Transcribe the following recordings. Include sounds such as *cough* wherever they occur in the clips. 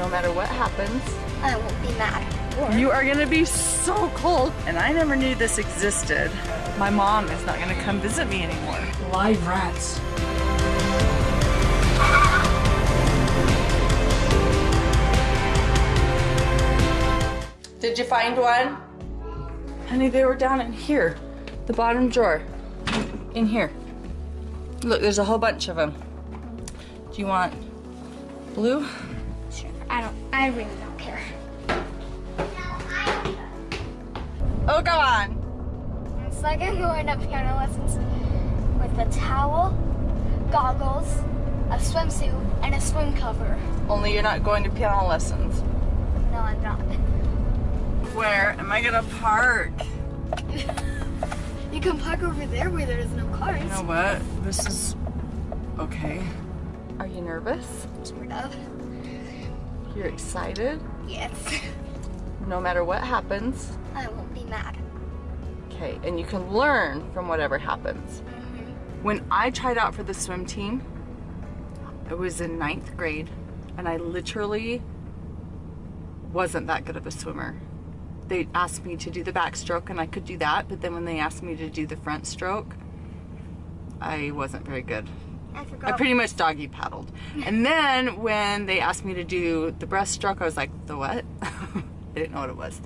no matter what happens. I won't be mad. You are gonna be so cold. And I never knew this existed. My mom is not gonna come visit me anymore. Live rats. Did you find one? Honey, they were down in here. The bottom drawer. In here. Look, there's a whole bunch of them. Do you want blue? I don't. I really don't care. Oh, go on. It's like I'm going to piano lessons with a towel, goggles, a swimsuit, and a swim cover. Only you're not going to piano lessons. No, I'm not. Where am I gonna park? *laughs* You can park over there where there's no cars. You know what? This is okay. Are you nervous? Sort of. You're excited? Yes. *laughs* No matter what happens. I won't be mad. Okay, and you can learn from whatever happens. Mm-hmm. When I tried out for the swim team, I was in ninth grade, and I literally wasn't that good of a swimmer. They asked me to do the backstroke, and I could do that, but then when they asked me to do the front stroke, I wasn't very good. I I pretty much doggy paddled. And *laughs* then when they asked me to do the breaststroke, I was like, the what? *laughs* I didn't know what it was.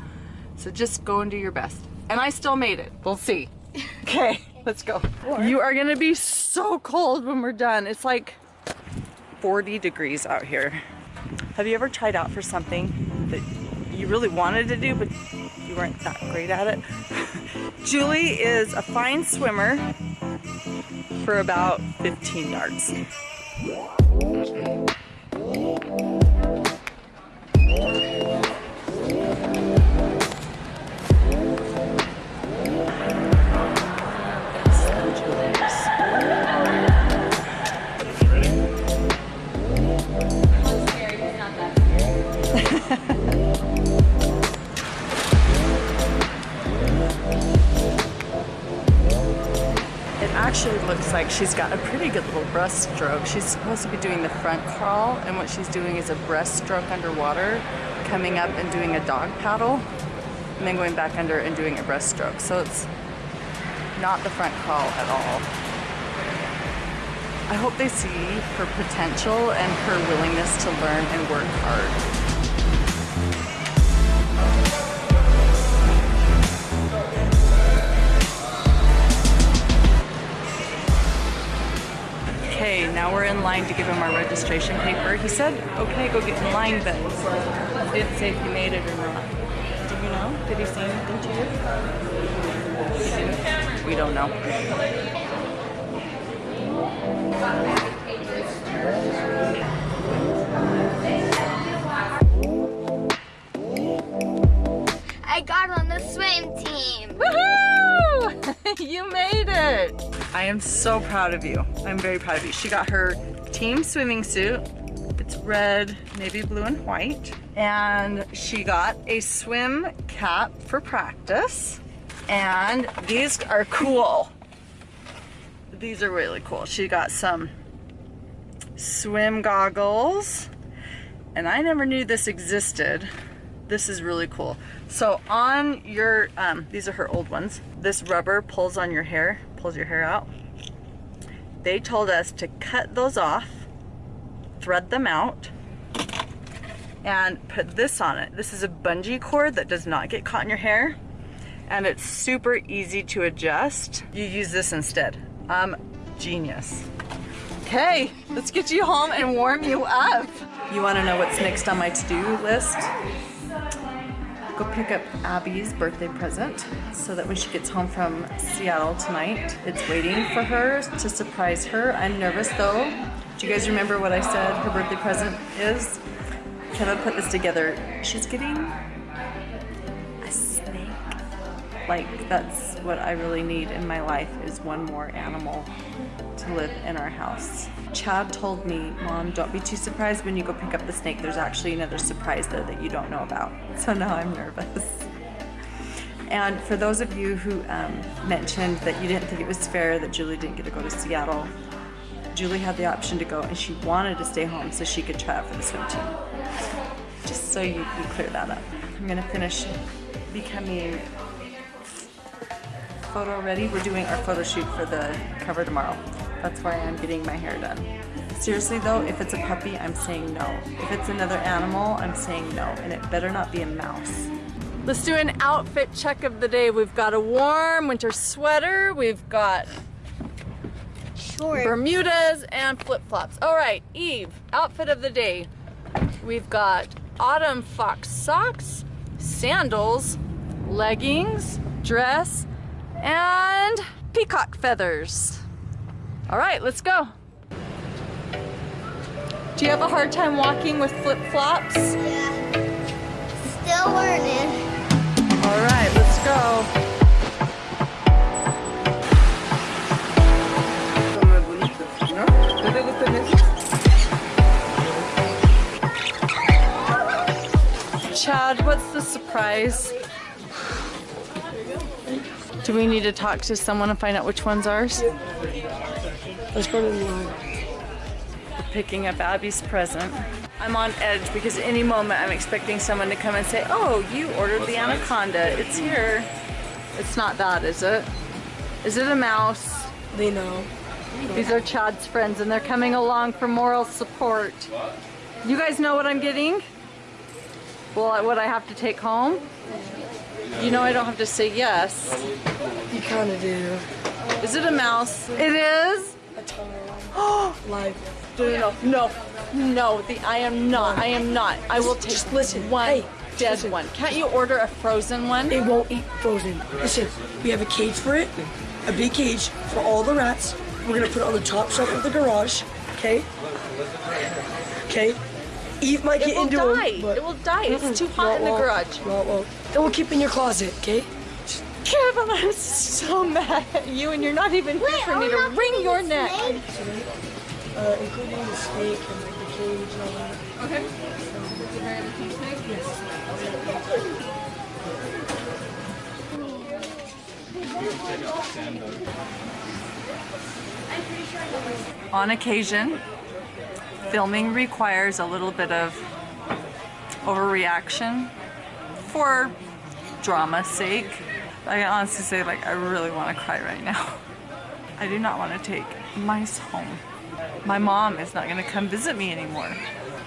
So just go and do your best. And I still made it. We'll see. *laughs* Okay, let's go. You are gonna be so cold when we're done. It's like 40 degrees out here. Have you ever tried out for something that you really wanted to do, but you weren't that great at it? Julie is a fine swimmer for about 15 yards. She's got a pretty good little breaststroke. She's supposed to be doing the front crawl, and what she's doing is a breaststroke underwater, coming up and doing a dog paddle, and then going back under and doing a breaststroke. So it's not the front crawl at all. I hope they see her potential and her willingness to learn and work hard. Okay, now we're in line to give him our registration paper. He said, okay, go get in line, but he didn't say if he made it or not. Do you know? Did he say anything to you? We don't know. I got on the swim team. Woohoo! *laughs* you made it! I am so proud of you. I'm very proud of you. She got her team swimming suit. It's red, navy blue, and white. And she got a swim cap for practice. And these are cool. These are really cool. She got some swim goggles. And I never knew this existed. This is really cool. So on your, um, these are her old ones. This rubber pulls on your hair, pulls your hair out. They told us to cut those off, thread them out, and put this on it. This is a bungee cord that does not get caught in your hair, and it's super easy to adjust. You use this instead. Um, genius. Okay, let's get you home and warm you up. You wanna know what's next on my to-do list? Go pick up Abby's birthday present so that when she gets home from Seattle tonight, it's waiting for her to surprise her. I'm nervous though. Do you guys remember what I said her birthday present is? Kevin put this together. She's getting. Like that's what I really need in my life is one more animal to live in our house. Chad told me, Mom, don't be too surprised when you go pick up the snake. There's actually another surprise there that you don't know about. *laughs* So now I'm nervous. And for those of you who um, mentioned that you didn't think it was fair that Julie didn't get to go to Seattle, Julie had the option to go and she wanted to stay home so she could try out for the swim team. Just so you, you clear that up. I'm gonna finish becoming photo ready. We're doing our photo shoot for the cover tomorrow. That's why I'm getting my hair done. Seriously though, if it's a puppy, I'm saying no. If it's another animal, I'm saying no. And it better not be a mouse. Let's do an outfit check of the day. We've got a warm winter sweater. We've got Shorts. Bermudas and flip-flops. All right, Eve, outfit of the day. We've got autumn fox socks, sandals, leggings, dress, and peacock feathers. All right, let's go. Do you have a hard time walking with flip-flops? Yeah. Still learning. All right, let's go. Chad, what's the surprise? Do we need to talk to someone and find out which one's ours? Let's go to the line. Picking up Abby's present. I'm on edge because any moment I'm expecting someone to come and say, oh, you ordered the anaconda. It's here. It's not that, is it? Is it a mouse? They know. These are Chad's friends and they're coming along for moral support. You guys know what I'm getting? Well, what I have to take home? You know I don't have to say yes. You kind of do. Is it a mouse? It is? A *gasps* tunnel. Live. No, no, no, no, the, I am not, I am not. I will take Just listen. one Hey, dead listen. one. Can't you order a frozen one? It won't eat frozen. Listen, we have a cage for it, a big cage for all the rats. We're gonna put it on the top shelf of the garage. Okay. Okay. Eve might It get will into die. It will die. It's too hot in the garage. No, it won't. It will keep in your closet. Okay. Kevin, I'm so mad at you and you're not even here for me to wring your neck. Uh, including the snake and like the cage and all that. Okay. On occasion, filming requires a little bit of overreaction for drama's sake. I can honestly say, like, I really want to cry right now. *laughs* I do not want to take mice home. My mom is not going to come visit me anymore.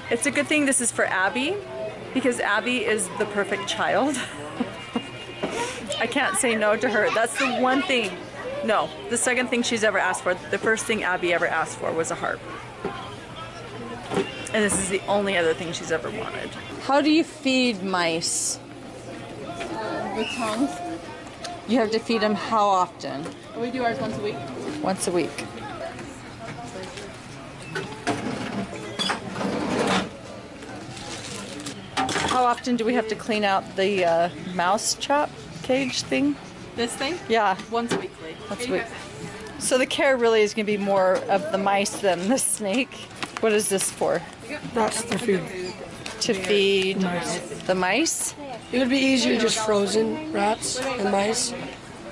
It's a good thing this is for Abby because Abby is the perfect child. *laughs* I can't say no to her. That's the one thing. No, the second thing she's ever asked for. The first thing Abby ever asked for was a harp. And this is the only other thing she's ever wanted. How do you feed mice? With tongs. You have to feed them how often? We do ours once a week. Once a week. How often do we have to clean out the uh, mouse trap cage thing? This thing? Yeah. Once weekly. Once a week. So the care really is going to be more of the mice than the snake. What is this for? That's the food. To feed Mice. the mice? It would be easier just frozen rats and mice,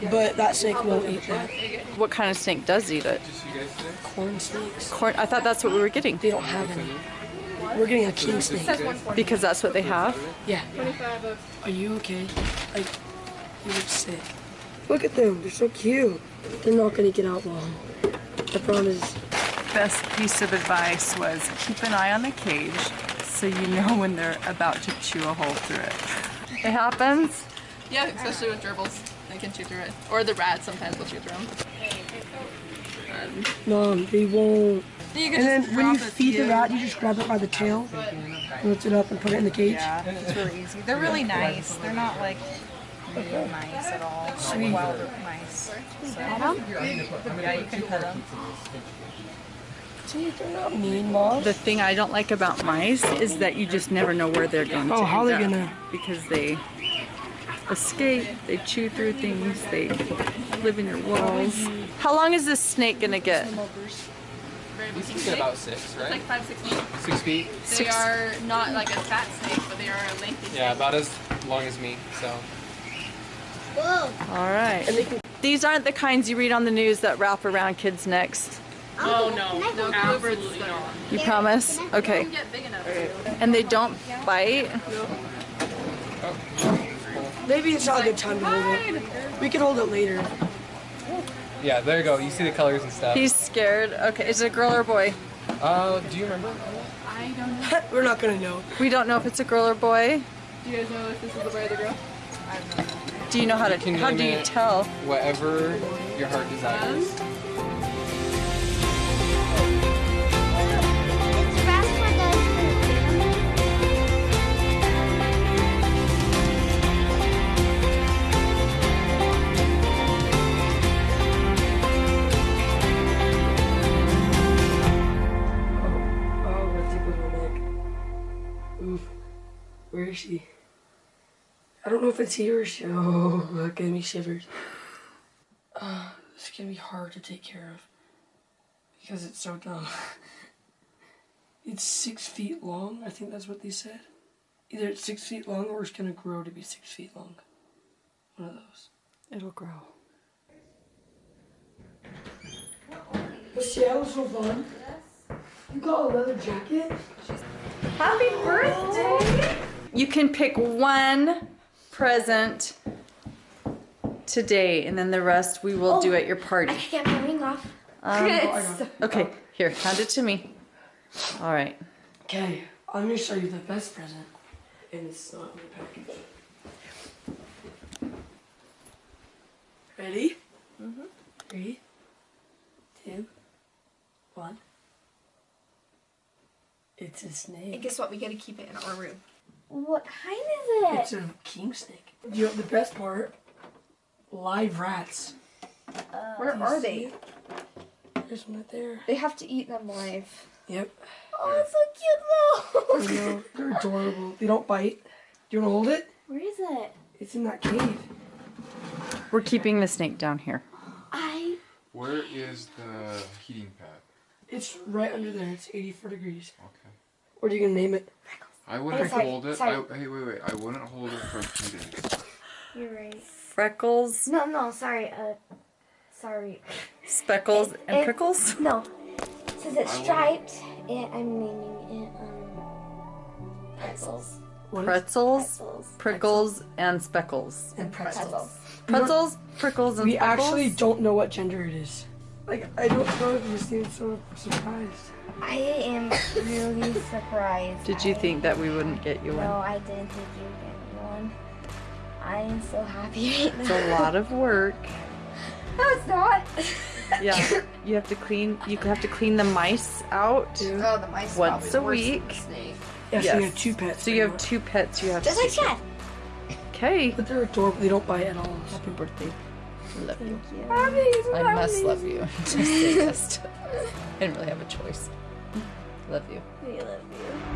but that snake won't eat that. What kind of snake does eat it? Corn snakes. Corn. I thought that's what we were getting They don't have any. We're getting a king snake. because that's what they have. Yeah. Are you okay? Like, you look sick. Look at them. They're so cute. They're not gonna get out long. I promise. best piece of advice was keep an eye on the cage so you know when they're about to chew a hole through it. It happens. Yeah, especially with gerbils. They can chew through it. Or the rats sometimes will chew through them. No, they won't. You can And then when you feed the rat, you just grab it by the tail, lift it up, and put it in the cage. Yeah, it's really easy. They're really nice. They're not like mean mice at all. Like wild mice. So, yeah, you can pet them. See, they're not mean, Mom. The thing I don't like about mice is that you just never know where they're going to Oh, how end they up gonna- because they escape, they chew through things, they live in your walls. How long is this snake gonna get? Very These big can get about six, It's right? like five, six feet. Six feet. They Six- are not like a fat snake, but they are a lengthy snake. Yeah, about as long as me. So Whoa. All right. These aren't the kinds you read on the news that wrap around kids' necks. Oh no, no, absolutely not. You promise? Okay. Get big enough. And they don't bite? Maybe it's not a good time to hold it. We can hold it later. Yeah, there you go. You see the colors and stuff. He's scared. Okay, is it a girl or a boy? Uh, do you remember? I don't know. *laughs* We're not gonna know. We don't know if it's a girl or boy. Do you guys know if this is a boy or the girl? I don't know. Do you know how to, can how do you tell? Whatever your heart desires. It's I don't know if it's here or she. Oh, *laughs* that gave me shivers. *sighs* Uh, this is gonna be hard to take care of because it's so dumb. *laughs* it's six feet long. I think that's what they said. Either it's six feet long or it's gonna grow to be six feet long. One of those. It'll grow. Seattle's so fun. You got a leather jacket? Happy birthday! You can pick one present today, and then the rest we will do at your party. I party. can get my ring off. Um, *laughs* okay, here, hand it to me. All right. Okay, I'm gonna show you the best present. And it's not in the package. Ready? Mm-hmm. Three, two, one. It's a snake. And snake. guess what? We gotta keep it in our room. What kind is it? It's a king snake. You know the best part? Live rats. Uh, Where are they? it? There's one right there. They have to eat them live. Yep. Oh, it's so cute though. I know. They're adorable. They don't bite. Do you wanna hold it? Where is it? It's in that cave. We're keeping the snake down here. I. Where is the heating pad? It's right under there. It's 84 degrees. Okay. What are you gonna name it? I wouldn't sorry, hold it. I, hey, wait, wait. I wouldn't hold it for two days. *laughs* You're right. Freckles, No, no, sorry. Uh, sorry. speckles, and It- prickles? No. It says it's I striped, and I'm naming it um pretzels. Pretzels, Pretzels. prickles, and speckles. and pretzels. Pretzels. Pretzels, prickles, and We speckles? actually don't know what gender it is. Like, I don't know if you seem so surprised. I am really surprised. Did you I- think that we wouldn't get you No, one? No, I didn't think you would get one. I am so happy right It's a lot of work. *laughs* No, it's not. Yeah, you have to clean. You have to clean the mice out. Oh, the mice. Once a week. the snake. Yeah, so you have two pets. So you have two pets. You have Just to. like Chad. Okay. But they're adorable. They don't bite at all. Happy birthday. Love you. Happy I must love you. *laughs* Just say yes. I didn't really have a choice. Love you. We love you.